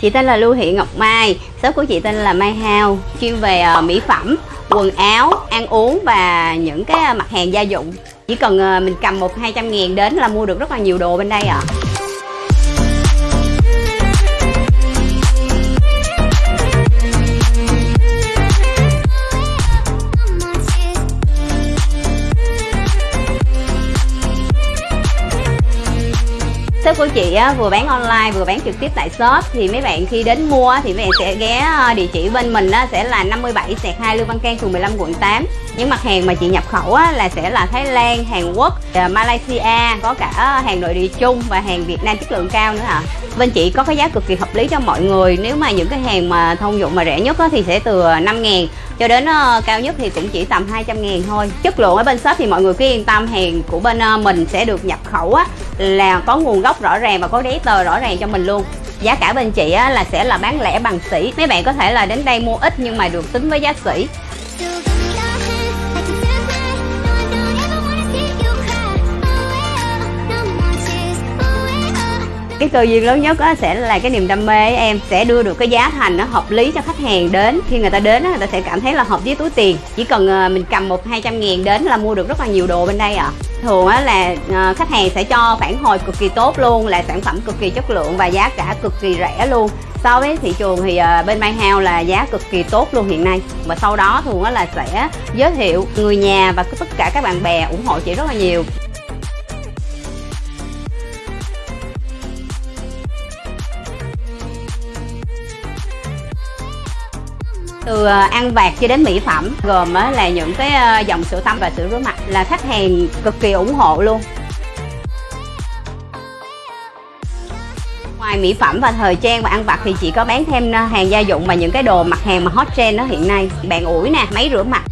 Chị tên là Lưu Thị Ngọc Mai, shop của chị tên là Mai Hao, chuyên về ờ, mỹ phẩm, quần áo, ăn uống và những cái ờ, mặt hàng gia dụng. Chỉ cần ờ, mình cầm một hai trăm ngàn đến là mua được rất là nhiều đồ bên đây ạ. Shop của chị á, vừa bán online vừa bán trực tiếp tại shop. Thì mấy bạn khi đến mua thì mấy bạn sẽ ghé ờ, địa chỉ bên mình á, sẽ là 57 sẹt 2 Lương Văn Can phường 15 quận 8 những mặt hàng mà chị nhập khẩu á, là sẽ là Thái Lan, Hàn Quốc, ờ, Malaysia có cả ờ, hàng nội địa chung và hàng Việt Nam chất lượng cao nữa ạ. Bên chị có cái giá cực kỳ hợp lý cho mọi người. Nếu mà những cái hàng mà thông dụng mà rẻ nhất á, thì sẽ từ 5 ngàn cho đến uh, cao nhất thì cũng chỉ tầm 200 ngàn thôi. Chất lượng ở bên shop thì mọi người cứ yên tâm hàng của bên uh, mình sẽ được nhập khẩu á, là có nguồn gốc rõ ràng và có giấy tờ rõ ràng cho mình luôn. Giá cả bên chị á, là sẽ là bán lẻ bằng sỉ. Mấy bạn có thể là đến đây mua ít nhưng mà được tính với giá sỉ. Cái cơ duyên lớn nhất á, sẽ là cái niềm đam mê em sẽ đưa được cái giá thành nó hợp lý cho khách hàng đến. Khi người ta đến á, người ta sẽ cảm thấy là hợp với túi tiền. Chỉ cần ờ, mình cầm một hai trăm ngàn đến là mua được rất là nhiều đồ bên đây ạ. Thường á là ờ, khách hàng sẽ cho phản hồi cực kỳ tốt luôn là sản phẩm cực kỳ chất lượng và giá cả cực kỳ rẻ luôn. So với thị trường thì ờ, bên My House là giá cực kỳ tốt luôn hiện nay. Và sau đó thường là sẽ giới thiệu người nhà và tất cả các bạn bè ủng hộ chị rất là nhiều. Từ ờ, ăn vặt cho đến mỹ phẩm, gồm là những cái ờ, dòng sữa tắm và sữa rửa mặt là khách hàng cực kỳ ủng hộ luôn. Ngoài mỹ phẩm và thời trang và ăn vặt thì chị có bán thêm ờ, hàng gia dụng và những cái đồ mặt hàng mà hot trend đó hiện nay. Bàn ủi nè, máy rửa mặt.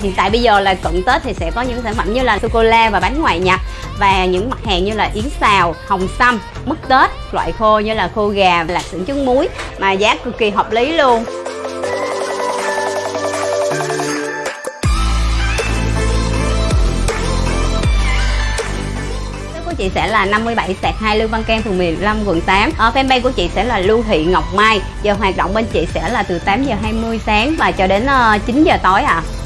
Hiện tại bây giờ là cận tết thì sẽ có những sản phẩm như là sô cô la và bánh ngoại nhập và những mặt hàng như là yến xào, hồng sâm mứt tết, loại khô như là khô gà lạc xưởng trứng muối mà giá cực kỳ hợp lý luôn. Chị sẽ là 57 sạc 2 Lương Văn Can phường 15 quận 8 Ở ờ, fanpage của chị sẽ là Lưu Thị Ngọc Mai. Giờ hoạt động bên chị sẽ là từ 8 giờ 20 sáng và cho đến ờ, 9 giờ tối ạ. à.